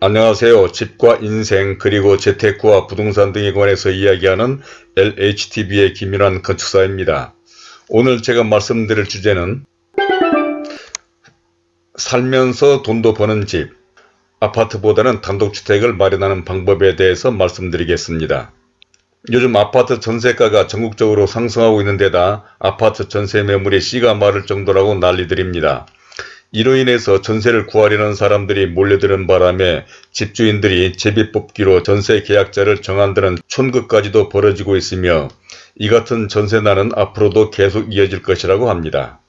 안녕하세요. 집과 인생 그리고 재테크와 부동산 등에 관해서 이야기하는 LHTV의 김윤환 건축사입니다. 오늘 제가 말씀드릴 주제는 살면서 돈도 버는 집, 아파트보다는 단독주택을 마련하는 방법에 대해서 말씀드리겠습니다. 요즘 아파트 전세가가 전국적으로 상승하고 있는 데다 아파트 전세 매물이 씨가 마를 정도라고 난리들입니다. 이로 인해서 전세를 구하려는 사람들이 몰려드는 바람에 집주인들이 제비 뽑기로 전세 계약자를 정한다는 촌극까지도 벌어지고 있으며 이 같은 전세난은 앞으로도 계속 이어질 것이라고 합니다.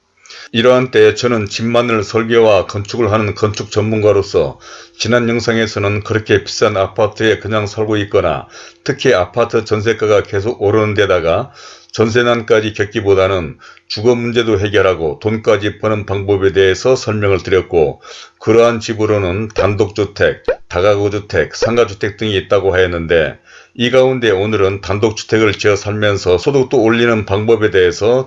이러한 때에 저는 집만을 설계와 건축을 하는 건축 전문가로서 지난 영상에서는 그렇게 비싼 아파트에 그냥 살고 있거나 특히 아파트 전세가가 계속 오르는 데다가 전세난까지 겪기보다는 주거 문제도 해결하고 돈까지 버는 방법에 대해서 설명을 드렸고 그러한 집으로는 단독주택, 다가구주택, 상가주택 등이 있다고 하였는데 이 가운데 오늘은 단독주택을 지어 살면서 소득도 올리는 방법에 대해서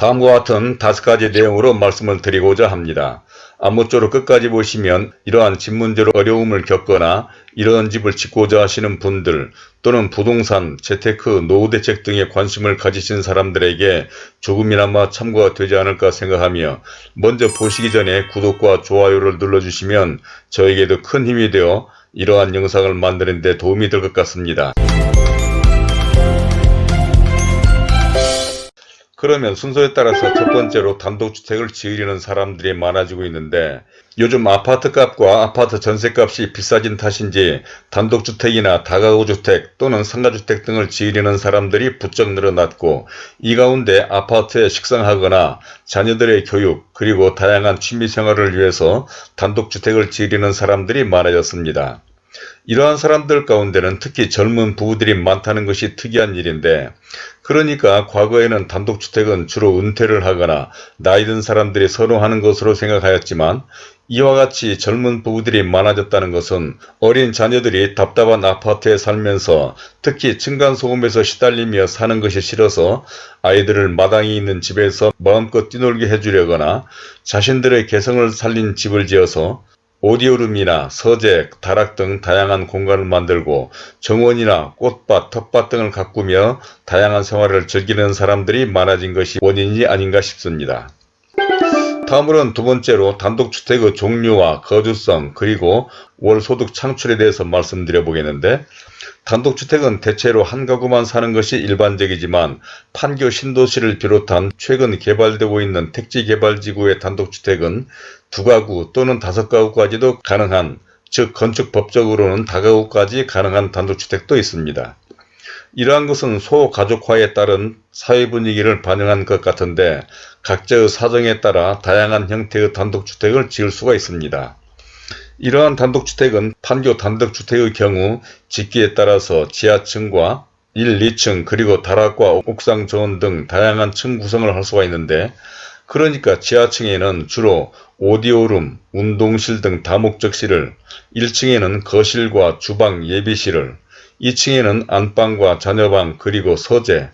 다음과 같은 다섯 가지 내용으로 말씀을 드리고자 합니다. 아무쪼록 끝까지 보시면 이러한 집 문제로 어려움을 겪거나 이러한 집을 짓고자 하시는 분들 또는 부동산, 재테크, 노후 대책 등에 관심을 가지신 사람들에게 조금이나마 참고가 되지 않을까 생각하며 먼저 보시기 전에 구독과 좋아요를 눌러주시면 저에게도 큰 힘이 되어 이러한 영상을 만드는 데 도움이 될 것 같습니다. 그러면 순서에 따라서 첫 번째로 단독주택을 지으려는 사람들이 많아지고 있는데 요즘 아파트값과 아파트 전세값이 비싸진 탓인지 단독주택이나 다가구주택 또는 상가주택 등을 지으려는 사람들이 부쩍 늘어났고 이 가운데 아파트에 식상하거나 자녀들의 교육 그리고 다양한 취미생활을 위해서 단독주택을 지으려는 사람들이 많아졌습니다. 이러한 사람들 가운데는 특히 젊은 부부들이 많다는 것이 특이한 일인데 그러니까 과거에는 단독주택은 주로 은퇴를 하거나 나이든 사람들이 선호하는 것으로 생각하였지만 이와 같이 젊은 부부들이 많아졌다는 것은 어린 자녀들이 답답한 아파트에 살면서 특히 층간소음에서 시달리며 사는 것이 싫어서 아이들을 마당이 있는 집에서 마음껏 뛰놀게 해주려거나 자신들의 개성을 살린 집을 지어서 오디오룸이나 서재, 다락 등 다양한 공간을 만들고 정원이나 꽃밭, 텃밭 등을 가꾸며 다양한 생활을 즐기는 사람들이 많아진 것이 원인이 아닌가 싶습니다. 다음으로는 두 번째로 단독주택의 종류와 거주성 그리고 월소득 창출에 대해서 말씀드려 보겠는데 단독주택은 대체로 한 가구만 사는 것이 일반적이지만 판교 신도시를 비롯한 최근 개발되고 있는 택지개발지구의 단독주택은 두 가구 또는 다섯 가구까지도 가능한 즉 건축법적으로는 다가구까지 가능한 단독주택도 있습니다. 이러한 것은 소가족화에 따른 사회 분위기를 반영한 것 같은데 각자의 사정에 따라 다양한 형태의 단독주택을 지을 수가 있습니다. 이러한 단독주택은 판교 단독주택의 경우 짓기에 따라서 지하층과 1, 2층 그리고 다락과 옥상 정원 등 다양한 층 구성을 할 수가 있는데 그러니까 지하층에는 주로 오디오룸, 운동실 등 다목적실을 1층에는 거실과 주방, 예비실을 2층에는 안방과 자녀방 그리고 서재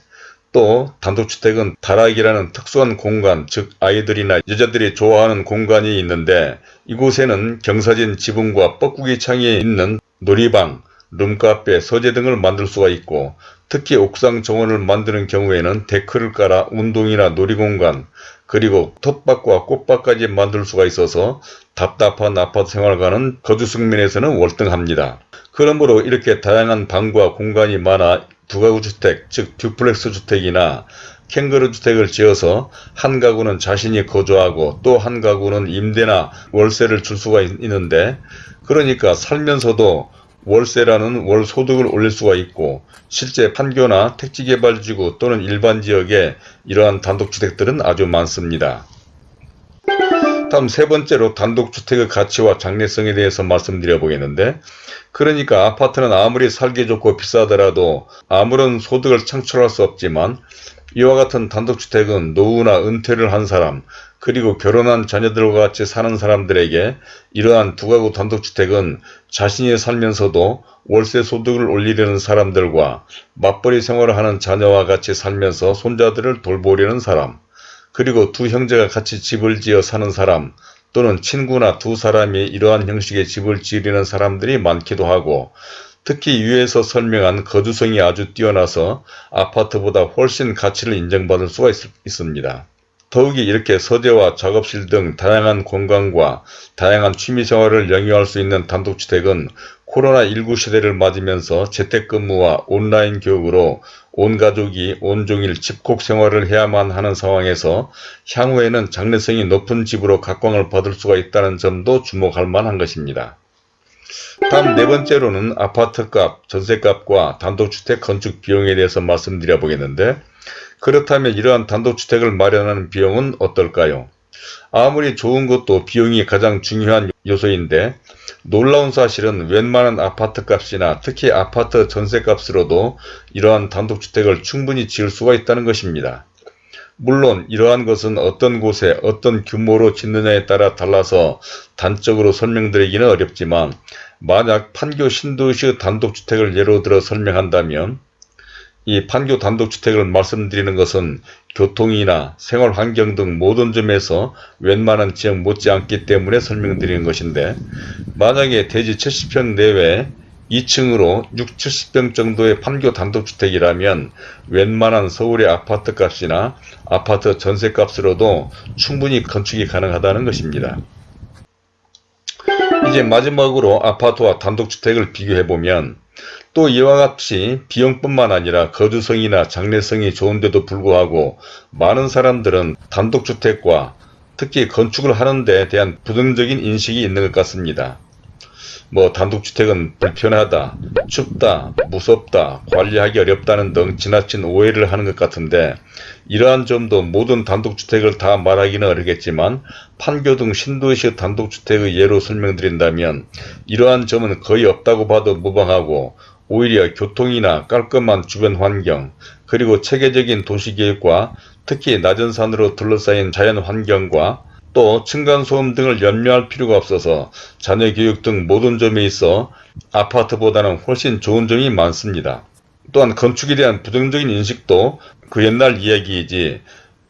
또 단독주택은 다락이라는 특수한 공간 즉 아이들이나 여자들이 좋아하는 공간이 있는데 이곳에는 경사진 지붕과 뻐꾸기 창이 있는 놀이방, 룸카페, 서재 등을 만들 수가 있고 특히 옥상 정원을 만드는 경우에는 데크를 깔아 운동이나 놀이공간 그리고 텃밭과 꽃밭까지 만들 수가 있어서 답답한 아파트 생활과는 거주 측면에서는 월등합니다. 그러므로 이렇게 다양한 방과 공간이 많아 두가구 주택 즉 duplex 주택이나 캥거루 주택을 지어서 한 가구는 자신이 거주하고 또 한 가구는 임대나 월세를 줄 수가 있는데 그러니까 살면서도 월세라는 월 소득을 올릴 수가 있고 실제 판교나 택지개발지구 또는 일반 지역에 이러한 단독주택들은 아주 많습니다. 다음 세 번째로 단독주택의 가치와 장래성에 대해서 말씀드려 보겠는데 그러니까 아파트는 아무리 살기 좋고 비싸더라도 아무런 소득을 창출할 수 없지만 이와 같은 단독주택은 노후나 은퇴를 한 사람 그리고 결혼한 자녀들과 같이 사는 사람들에게 이러한 두가구 단독주택은 자신이 살면서도 월세 소득을 올리려는 사람들과 맞벌이 생활을 하는 자녀와 같이 살면서 손자들을 돌보려는 사람 그리고 두 형제가 같이 집을 지어 사는 사람 또는 친구나 두 사람이 이러한 형식의 집을 지으려는 사람들이 많기도 하고 특히 위에서 설명한 거주성이 아주 뛰어나서 아파트보다 훨씬 가치를 인정받을 수가 있, 있습니다. 더욱이 이렇게 서재와 작업실 등 다양한 공간과 다양한 취미생활을 영위할 수 있는 단독주택은 코로나19 시대를 맞으면서 재택근무와 온라인 교육으로 온 가족이 온종일 집콕 생활을 해야만 하는 상황에서 향후에는 장래성이 높은 집으로 각광을 받을 수가 있다는 점도 주목할 만한 것입니다. 다음 네 번째로는 아파트값, 전세값과 단독주택 건축 비용에 대해서 말씀드려 보겠는데 그렇다면 이러한 단독주택을 마련하는 비용은 어떨까요? 아무리 좋은 것도 비용이 가장 중요한 요소인데 놀라운 사실은 웬만한 아파트 값이나 특히 아파트 전세 값으로도 이러한 단독주택을 충분히 지을 수가 있다는 것입니다. 물론 이러한 것은 어떤 곳에 어떤 규모로 짓느냐에 따라 달라서 단적으로 설명드리기는 어렵지만 만약 판교 신도시 단독주택을 예로 들어 설명한다면 이 판교 단독주택을 말씀드리는 것은 교통이나 생활환경 등 모든 점에서 웬만한 지역 못지않기 때문에 설명드리는 것인데 만약에 대지 70평 내외 2층으로 6, 70평 정도의 판교 단독주택이라면 웬만한 서울의 아파트 값이나 아파트 전세 값으로도 충분히 건축이 가능하다는 것입니다. 이제 마지막으로 아파트와 단독주택을 비교해보면 또 이와 같이 비용뿐만 아니라 거주성이나 장래성이 좋은데도 불구하고 많은 사람들은 단독주택과 특히 건축을 하는 데 대한 부정적인 인식이 있는 것 같습니다. 뭐 단독주택은 불편하다, 춥다, 무섭다, 관리하기 어렵다는 등 지나친 오해를 하는 것 같은데 이러한 점도 모든 단독주택을 다 말하기는 어렵겠지만 판교 등 신도시 단독주택의 예로 설명드린다면 이러한 점은 거의 없다고 봐도 무방하고 오히려 교통이나 깔끔한 주변 환경 그리고 체계적인 도시계획과 특히 낮은 산으로 둘러싸인 자연환경과 또 층간소음 등을 염려할 필요가 없어서 자녀교육 등 모든 점에 있어 아파트보다는 훨씬 좋은 점이 많습니다. 또한 건축에 대한 부정적인 인식도 그 옛날 이야기이지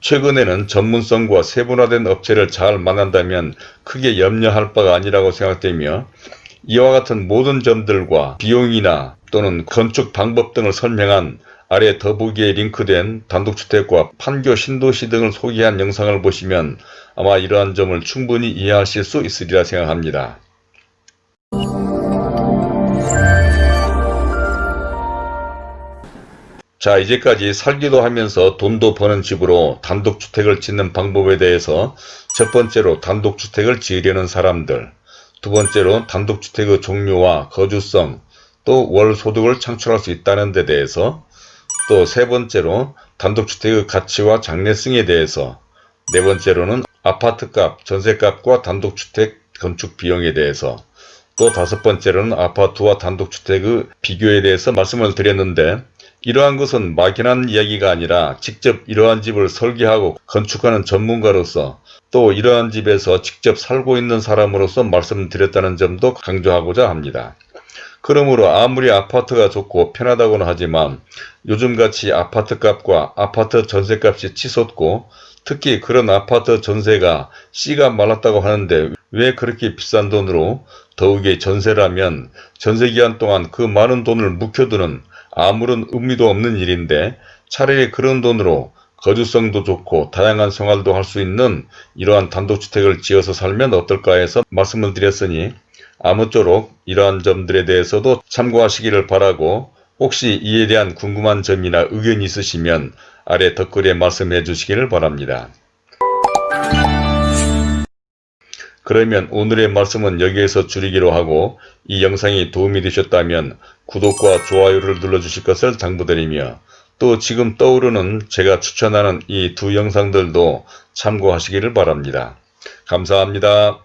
최근에는 전문성과 세분화된 업체를 잘 만난다면 크게 염려할 바가 아니라고 생각되며 이와 같은 모든 점들과 비용이나 또는 건축 방법 등을 설명한 아래 더보기에 링크된 단독주택과 판교 신도시 등을 소개한 영상을 보시면 아마 이러한 점을 충분히 이해하실 수 있으리라 생각합니다. 자 이제까지 살기도 하면서 돈도 버는 집으로 단독주택을 짓는 방법에 대해서 첫 번째로 단독주택을 지으려는 사람들 두 번째로 단독주택의 종류와 거주성 또 월 소득을 창출할 수 있다는 데 대해서 또 세 번째로 단독주택의 가치와 장래성에 대해서 네 번째로는 아파트값, 전세값과 단독주택 건축 비용에 대해서 또 다섯 번째로는 아파트와 단독주택의 비교에 대해서 말씀을 드렸는데 이러한 것은 막연한 이야기가 아니라 직접 이러한 집을 설계하고 건축하는 전문가로서 또 이러한 집에서 직접 살고 있는 사람으로서 말씀드렸다는 점도 강조하고자 합니다. 그러므로 아무리 아파트가 좋고 편하다고는 하지만 요즘같이 아파트값과 아파트 전세값이 치솟고 특히 그런 아파트 전세가 씨가 말랐다고 하는데 왜 그렇게 비싼 돈으로 더욱이 전세라면 전세기간 동안 그 많은 돈을 묵혀두는 아무런 의미도 없는 일인데 차라리 그런 돈으로 거주성도 좋고 다양한 생활도 할 수 있는 이러한 단독주택을 지어서 살면 어떨까 해서 말씀을 드렸으니 아무쪼록 이러한 점들에 대해서도 참고하시기를 바라고 혹시 이에 대한 궁금한 점이나 의견이 있으시면 아래 댓글에 말씀해 주시기를 바랍니다. 그러면 오늘의 말씀은 여기에서 줄이기로 하고 이 영상이 도움이 되셨다면 구독과 좋아요를 눌러주실 것을 당부드리며 또 지금 떠오르는 제가 추천하는 이 두 영상들도 참고하시기를 바랍니다. 감사합니다.